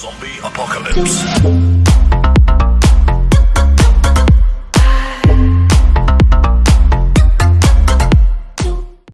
Zombie Apocalypse.